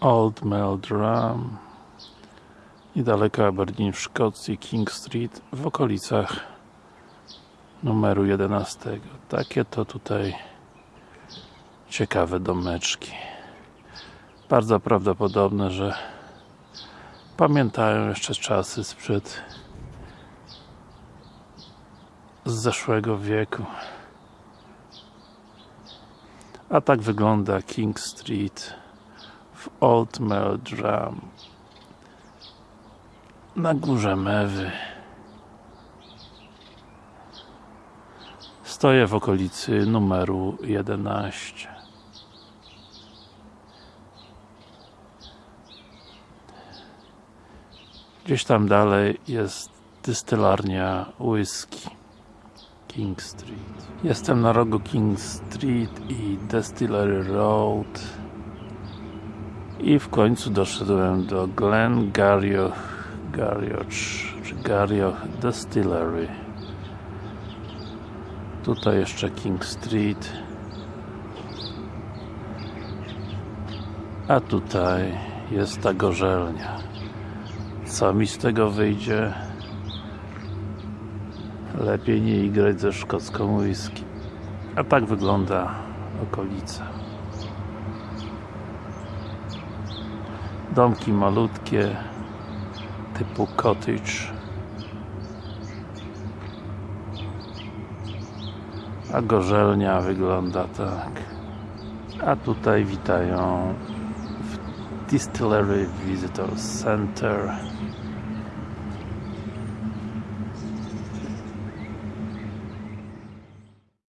Old Meldrum niedaleko Aberdeen w Szkocji, King Street w okolicach numeru 11 takie to tutaj ciekawe domeczki. Bardzo prawdopodobne, że pamiętają jeszcze czasy sprzed z zeszłego wieku. A tak wygląda King Street w Old Meldrum na górze Mewy. Stoję w okolicy numeru 11 gdzieś tam dalej jest dystylarnia whisky King Street. Jestem na rogu King Street i Distillery Road i w końcu doszedłem do Glen Garioch Garioch czy Garioch Distillery. Tutaj jeszcze King Street. A tutaj jest ta gorzelnia. Co mi z tego wyjdzie? Lepiej nie igrać ze szkocką whisky. A tak wygląda okolica domki malutkie typu cottage. A gorzelnia wygląda tak. A tutaj witają w Distillery Visitor Center